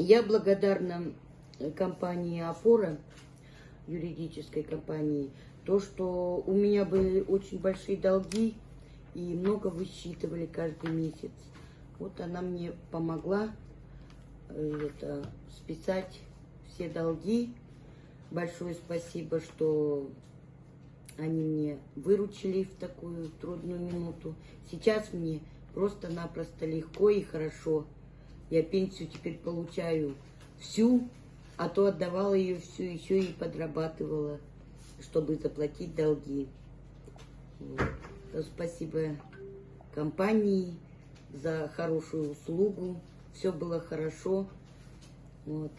Я благодарна компании «Опора», юридической компании, то, что у меня были очень большие долги и много высчитывали каждый месяц. Вот она мне помогла э, это, списать все долги. Большое спасибо, что они мне выручили в такую трудную минуту. Сейчас мне просто-напросто легко и хорошо. Я пенсию теперь получаю всю, а то отдавала ее всю, еще и подрабатывала, чтобы заплатить долги. Вот. То спасибо компании за хорошую услугу. Все было хорошо. Вот.